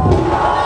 Oh!